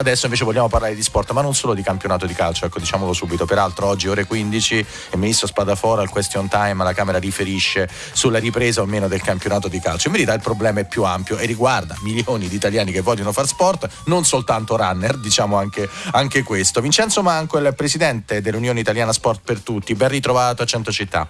Adesso invece vogliamo parlare di sport, ma non solo di campionato di calcio, ecco, diciamolo subito. Peraltro oggi ore 15 il ministro Spadafora al question time alla Camera riferisce sulla ripresa o meno del campionato di calcio. In verità il problema è più ampio e riguarda milioni di italiani che vogliono fare sport, non soltanto runner, diciamo anche, anche questo. Vincenzo Manco è il presidente dell'Unione Italiana Sport per Tutti, ben ritrovato a Centocittà.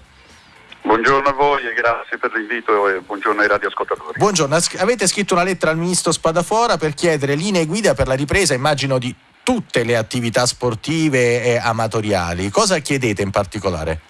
Buongiorno a voi e grazie per l'invito e buongiorno ai radioascoltatori. Buongiorno, avete scritto una lettera al ministro Spadafora per chiedere linee guida per la ripresa, immagino, di tutte le attività sportive e amatoriali. Cosa chiedete in particolare?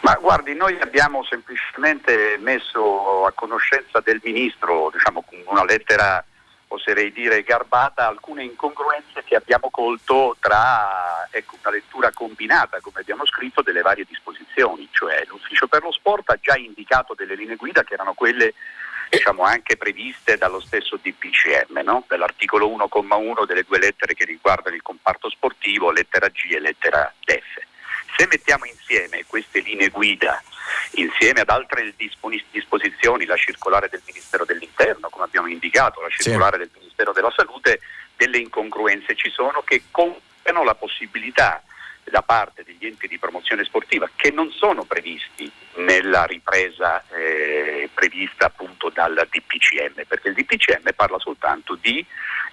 Ma guardi, noi abbiamo semplicemente messo a conoscenza del ministro, diciamo con una lettera oserei dire garbata, alcune incongruenze che abbiamo colto tra ecco, una lettura combinata, come abbiamo scritto, delle varie disposizioni, cioè l'ufficio per lo sport ha già indicato delle linee guida che erano quelle diciamo, anche previste dallo stesso DPCM, no? dell'articolo 1,1 delle due lettere che riguardano il comparto sportivo, lettera G e lettera F. Se mettiamo insieme queste linee guida insieme ad altre disposizioni, la circolare del Ministero dell'Interno, come abbiamo indicato, la circolare sì. del Ministero della Salute, delle incongruenze ci sono che compiono la possibilità da parte degli enti di promozione sportiva che non sono previsti nella ripresa eh, prevista appunto dal DPCM, perché il DPCM parla soltanto di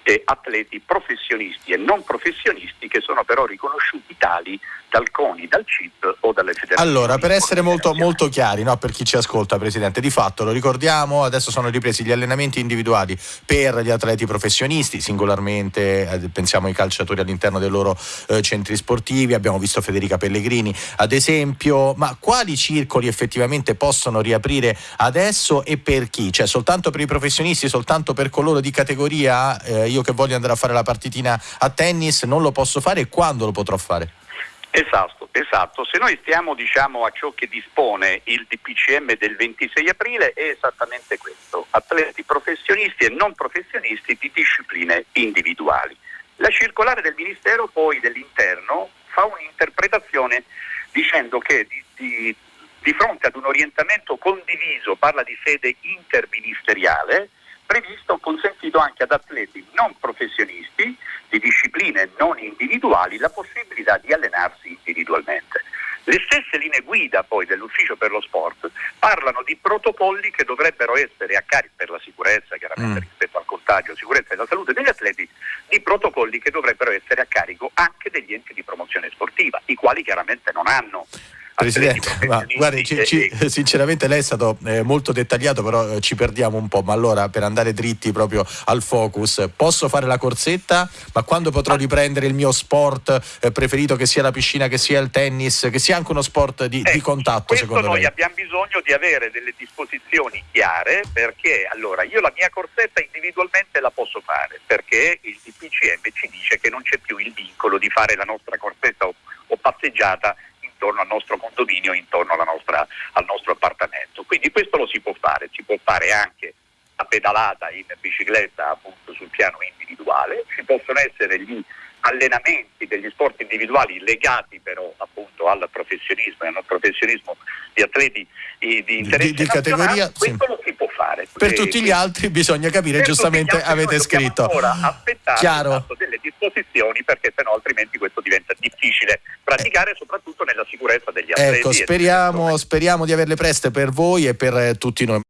eh, atleti professionisti e non professionisti che sono però riconosciuti tali dal CONI, dal CIP o dalle federazioni. Allora, per essere molto, molto chiari, no, per chi ci ascolta, Presidente, di fatto lo ricordiamo, adesso sono ripresi gli allenamenti individuali per gli atleti professionisti, singolarmente eh, pensiamo ai calciatori all'interno dei loro eh, centri sportivi, abbiamo visto Federica Pellegrini ad esempio, ma quali circoli effettivamente possono riaprire adesso e per chi? Cioè soltanto per i professionisti, soltanto per coloro di categoria, eh, io che voglio andare a fare la partitina a tennis non lo posso fare e quando lo potrò fare? Esatto, esatto. Se noi stiamo diciamo, a ciò che dispone il DPCM del 26 aprile è esattamente questo, atleti professionisti e non professionisti di discipline individuali. La circolare del Ministero poi dell'Interno fa un'interpretazione dicendo che di, di, di fronte ad un orientamento condiviso, parla di sede interministeriale, previsto, consentito anche ad atleti non professionisti di discipline non individuali la possibilità di allenarsi individualmente. Le stesse linee guida poi dell'ufficio per lo sport parlano di protocolli che dovrebbero essere a carico per la sicurezza, chiaramente mm. rispetto al contagio, sicurezza e la salute degli atleti, di protocolli che dovrebbero essere a carico anche degli enti di promozione sportiva, i quali chiaramente non hanno Presidente, ma guardi, ci, ci, sinceramente lei è stato eh, molto dettagliato, però eh, ci perdiamo un po'. Ma allora, per andare dritti proprio al focus, posso fare la corsetta, ma quando potrò riprendere il mio sport eh, preferito, che sia la piscina, che sia il tennis, che sia anche uno sport di, di contatto, secondo noi lei? abbiamo bisogno di avere delle disposizioni chiare, perché allora io la mia corsetta individualmente la posso fare, perché il DPCM ci dice che non c'è più il vincolo di fare la nostra corsetta o, o passeggiata intorno al nostro condominio, intorno nostra, al nostro appartamento. Quindi questo lo si può fare, si può fare anche la pedalata in bicicletta appunto sul piano individuale, ci possono essere gli allenamenti degli sport individuali legati però appunto al professionismo e al professionismo di atleti di, interesse di, di categoria, questo sì. lo si può fare. Per e, tutti gli altri bisogna capire, giustamente avete scritto. Ora aspettare Chiaro. delle disposizioni perché sennò altrimenti questo diventa difficile praticare eh. soprattutto nella sicurezza degli atleti. Ecco, speriamo, speriamo di averle preste per voi e per eh, tutti noi.